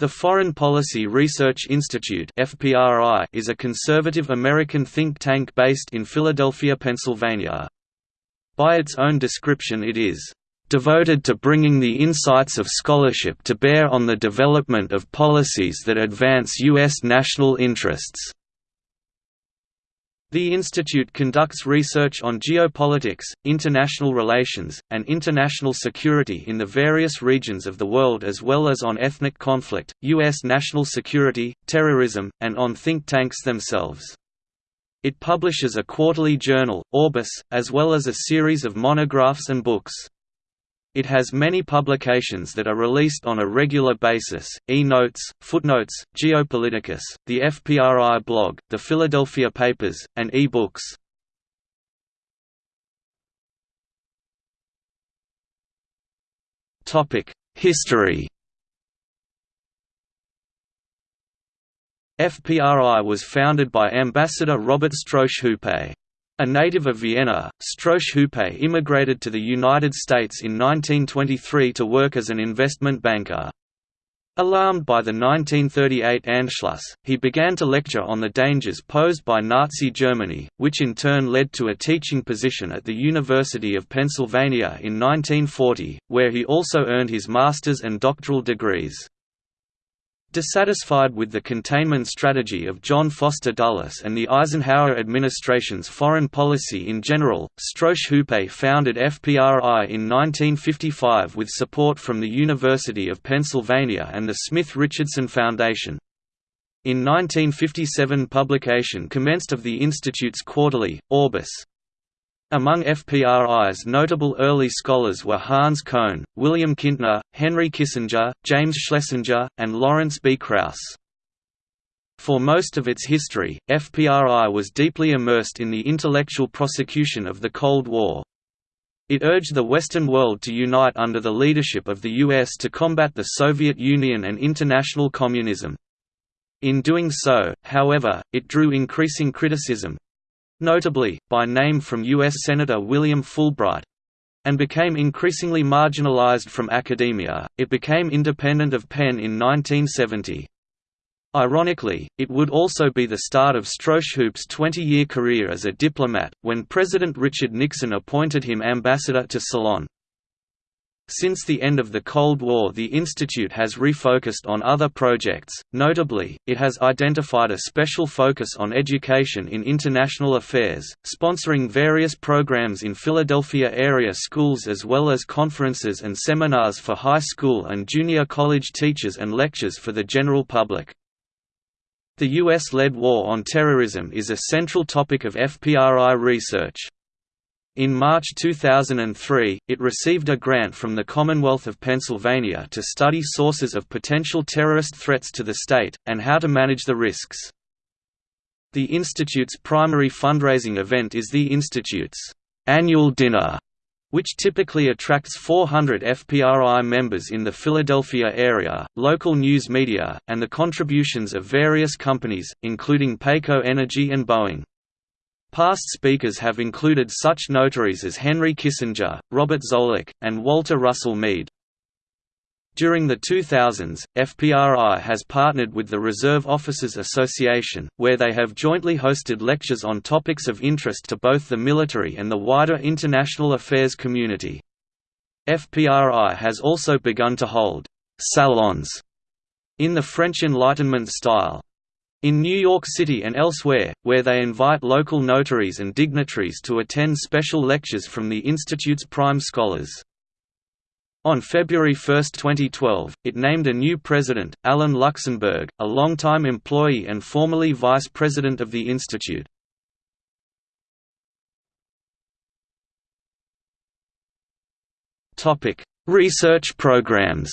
The Foreign Policy Research Institute is a conservative American think tank based in Philadelphia, Pennsylvania. By its own description it is devoted to bringing the insights of scholarship to bear on the development of policies that advance U.S. national interests. The institute conducts research on geopolitics, international relations, and international security in the various regions of the world as well as on ethnic conflict, U.S. national security, terrorism, and on think tanks themselves. It publishes a quarterly journal, Orbis, as well as a series of monographs and books. It has many publications that are released on a regular basis, e-notes, footnotes, Geopoliticus, the FPRI blog, the Philadelphia Papers, and e-books. History FPRI was founded by Ambassador Robert Strausz-Hupé. A native of Vienna, Strausz-Hupé immigrated to the United States in 1923 to work as an investment banker. Alarmed by the 1938 Anschluss, he began to lecture on the dangers posed by Nazi Germany, which in turn led to a teaching position at the University of Pennsylvania in 1940, where he also earned his master's and doctoral degrees. Dissatisfied with the containment strategy of John Foster Dulles and the Eisenhower administration's foreign policy in general, Strausz-Hupé founded FPRI in 1955 with support from the University of Pennsylvania and the Smith-Richardson Foundation. In 1957 publication commenced of the Institute's quarterly, Orbis, among FPRI's notable early scholars were Hans Kohn, William Kintner, Henry Kissinger, James Schlesinger, and Lawrence B. Krauss. For most of its history, FPRI was deeply immersed in the intellectual prosecution of the Cold War. It urged the Western world to unite under the leadership of the US to combat the Soviet Union and international communism. In doing so, however, it drew increasing criticism, notably, by name from U.S. Senator William Fulbright and became increasingly marginalized from academia. It became independent of Penn in 1970. Ironically, it would also be the start of Strausz-Hupé's 20-year career as a diplomat, when President Richard Nixon appointed him ambassador to Ceylon. Since the end of the Cold War the Institute has refocused on other projects, notably, it has identified a special focus on education in international affairs, sponsoring various programs in Philadelphia area schools as well as conferences and seminars for high school and junior college teachers and lectures for the general public. The U.S.-led war on terrorism is a central topic of FPRI research. In March 2003, it received a grant from the Commonwealth of Pennsylvania to study sources of potential terrorist threats to the state, and how to manage the risks. The Institute's primary fundraising event is the Institute's annual dinner, which typically attracts 400 FPRI members in the Philadelphia area, local news media, and the contributions of various companies, including PECO Energy and Boeing. Past speakers have included such notaries as Henry Kissinger, Robert Zoellick, and Walter Russell Mead. During the 2000s, FPRI has partnered with the Reserve Officers Association, where they have jointly hosted lectures on topics of interest to both the military and the wider international affairs community. FPRI has also begun to hold «salons» in the French Enlightenment style, in New York City and elsewhere, where they invite local notaries and dignitaries to attend special lectures from the Institute's prime scholars. On February 1, 2012, it named a new president, Alan Luxenberg, a longtime employee and formerly vice president of the Institute. Research programs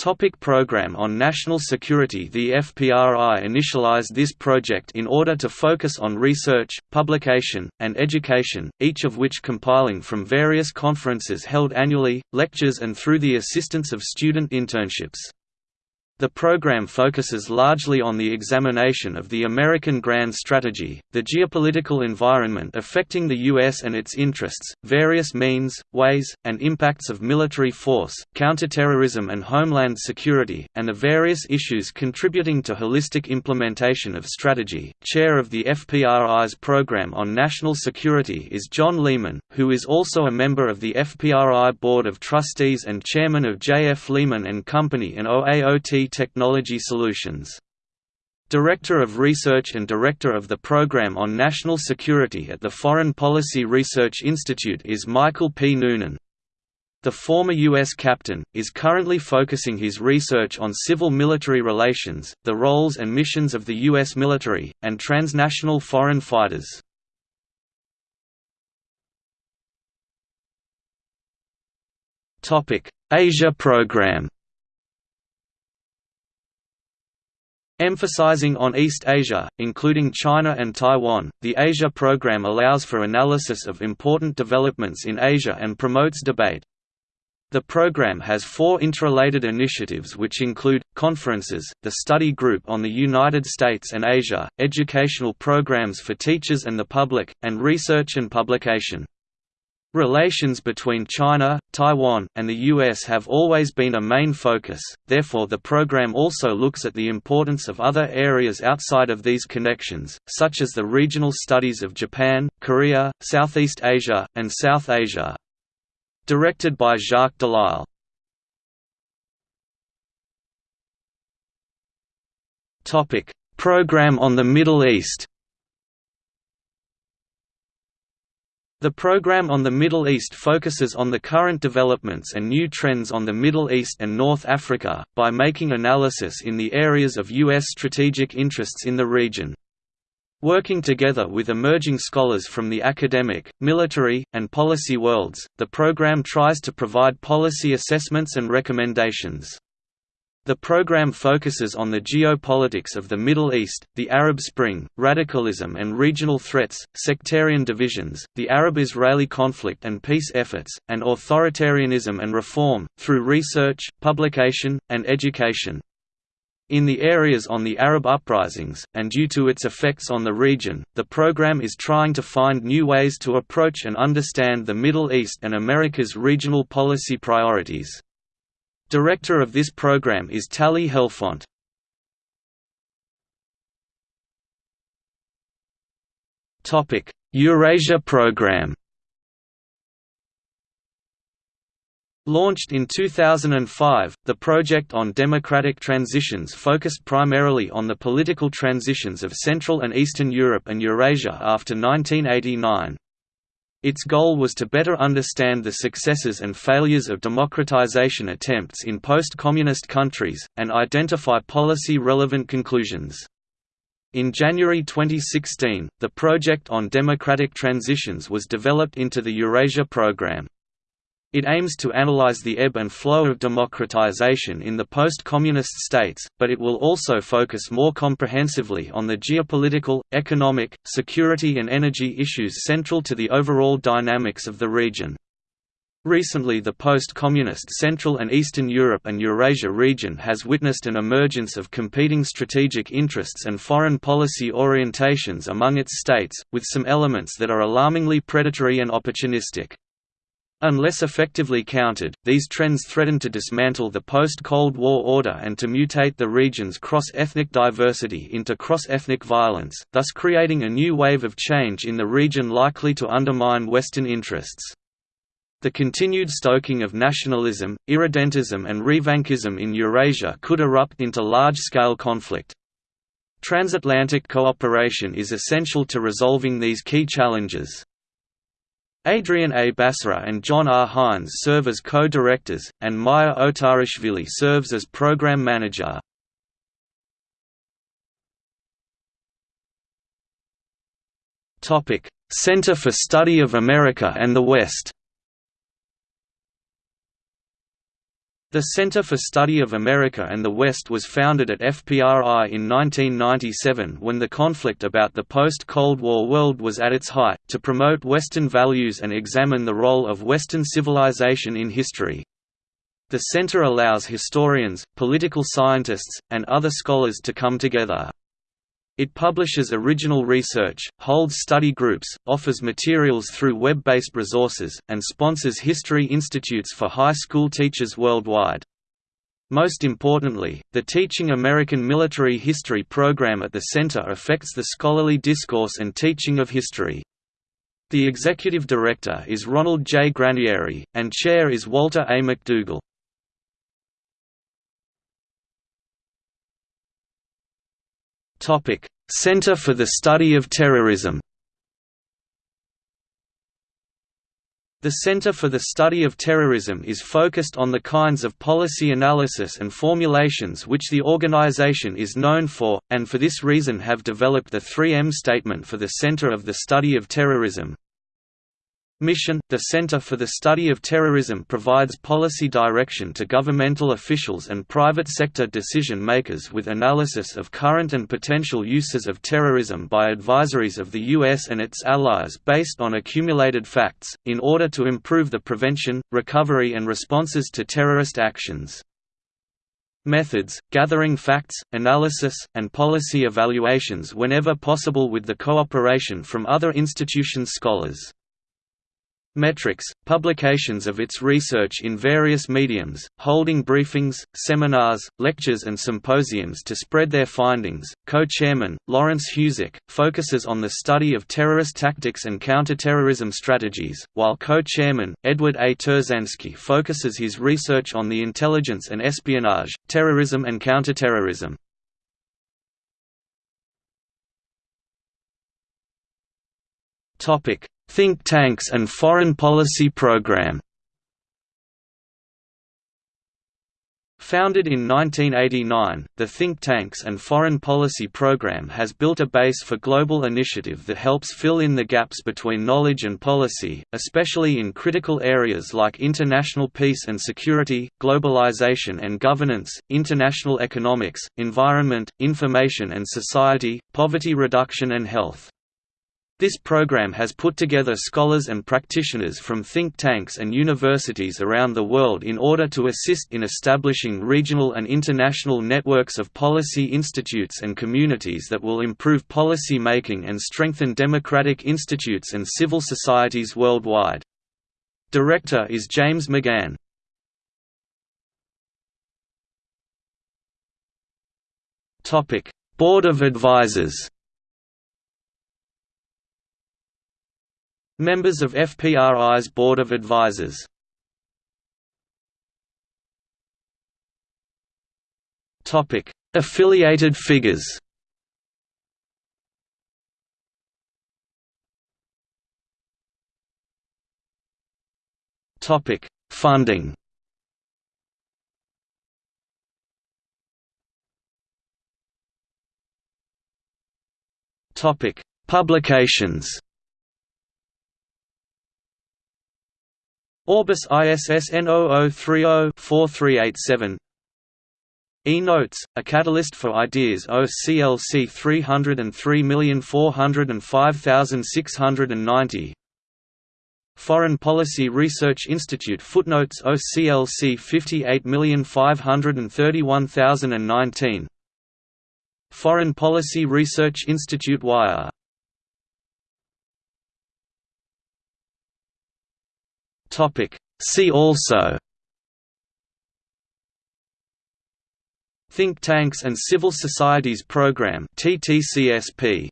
Topic Program on National Security The FPRI initialized this project in order to focus on research, publication, and education, each of which compiling from various conferences held annually, lectures and through the assistance of student internships. The program focuses largely on the examination of the American grand strategy, the geopolitical environment affecting the U.S. and its interests, various means, ways, and impacts of military force, counterterrorism and homeland security, and the various issues contributing to holistic implementation of strategy. Chair of the FPRI's Program on National Security is John Lehman, who is also a member of the FPRI Board of Trustees and chairman of J. F. Lehman and Company and OAOT Technology Solutions. Director of Research and Director of the Program on National Security at the Foreign Policy Research Institute is Michael P. Noonan. The former U.S. captain, is currently focusing his research on civil-military relations, the roles and missions of the U.S. military, and transnational foreign fighters. Asia Program Emphasizing on East Asia, including China and Taiwan, the Asia Program allows for analysis of important developments in Asia and promotes debate. The program has four interrelated initiatives which include, conferences, the study group on the United States and Asia, educational programs for teachers and the public, and research and publication. Relations between China, Taiwan, and the U.S. have always been a main focus, therefore the program also looks at the importance of other areas outside of these connections, such as the regional studies of Japan, Korea, Southeast Asia, and South Asia. Directed by Jacques Delisle. Program on the Middle East The program on the Middle East focuses on the current developments and new trends on the Middle East and North Africa, by making analysis in the areas of U.S. strategic interests in the region. Working together with emerging scholars from the academic, military, and policy worlds, the program tries to provide policy assessments and recommendations. The program focuses on the geopolitics of the Middle East, the Arab Spring, radicalism and regional threats, sectarian divisions, the Arab-Israeli conflict and peace efforts, and authoritarianism and reform, through research, publication, and education. In the areas on the Arab uprisings, and due to its effects on the region, the program is trying to find new ways to approach and understand the Middle East and America's regional policy priorities. Director of this program is Tally Helfont. Eurasia program Launched in 2005, the project on democratic transitions focused primarily on the political transitions of Central and Eastern Europe and Eurasia after 1989. Its goal was to better understand the successes and failures of democratization attempts in post-communist countries, and identify policy-relevant conclusions. In January 2016, the project on democratic transitions was developed into the Eurasia Programme. It aims to analyze the ebb and flow of democratization in the post-communist states, but it will also focus more comprehensively on the geopolitical, economic, security and energy issues central to the overall dynamics of the region. Recently the post-communist Central and Eastern Europe and Eurasia region has witnessed an emergence of competing strategic interests and foreign policy orientations among its states, with some elements that are alarmingly predatory and opportunistic. Unless effectively countered, these trends threaten to dismantle the post-Cold War order and to mutate the region's cross-ethnic diversity into cross-ethnic violence, thus creating a new wave of change in the region likely to undermine Western interests. The continued stoking of nationalism, irredentism and revanchism in Eurasia could erupt into large-scale conflict. Transatlantic cooperation is essential to resolving these key challenges. Adrian A. Basora and John R. Hines serve as co-directors, and Maya Otarashvili serves as program manager. Center for Study of America and the West The Center for Study of America and the West was founded at FPRI in 1997 when the conflict about the post-Cold War world was at its height, to promote Western values and examine the role of Western civilization in history. The center allows historians, political scientists, and other scholars to come together. It publishes original research, holds study groups, offers materials through web-based resources, and sponsors history institutes for high school teachers worldwide. Most importantly, the Teaching American Military History program at the center affects the scholarly discourse and teaching of history. The executive director is Ronald J. Granieri, and chair is Walter A. McDougall. Topic: Center for the Study of Terrorism. The Center for the Study of Terrorism is focused on the kinds of policy analysis and formulations which the organization is known for, and for this reason have developed the 3M statement for the Center of the Study of Terrorism. Mission – The Center for the Study of Terrorism provides policy direction to governmental officials and private sector decision-makers with analysis of current and potential uses of terrorism by advisories of the U.S. and its allies based on accumulated facts, in order to improve the prevention, recovery and responses to terrorist actions. Methods, gathering facts, analysis, and policy evaluations whenever possible with the cooperation from other institutions scholars. Metrics, publications of its research in various mediums, holding briefings, seminars, lectures and symposiums to spread their findings. Co-chairman, Lawrence Husick, focuses on the study of terrorist tactics and counterterrorism strategies, while co-chairman, Edward A. Turzanski focuses his research on the intelligence and espionage, terrorism and counterterrorism. Think Tanks and Foreign Policy Program Founded in 1989, the Think Tanks and Foreign Policy Program has built a base for global initiative that helps fill in the gaps between knowledge and policy, especially in critical areas like international peace and security, globalization and governance, international economics, environment, information and society, poverty reduction and health. This program has put together scholars and practitioners from think tanks and universities around the world in order to assist in establishing regional and international networks of policy institutes and communities that will improve policy making and strengthen democratic institutes and civil societies worldwide. Director is James McGann. Board of Advisors Members of FPRI's Board of Advisors. Topic. Affiliated figures. Topic: Funding. Topic: Publications Orbis ISSN 0030-4387 E-Notes, a catalyst for ideas OCLC 303405690 Foreign Policy Research Institute Footnotes OCLC 58531019 Foreign Policy Research Institute Wire Topic. See also Think Tanks and Civil Societies Program TTCSP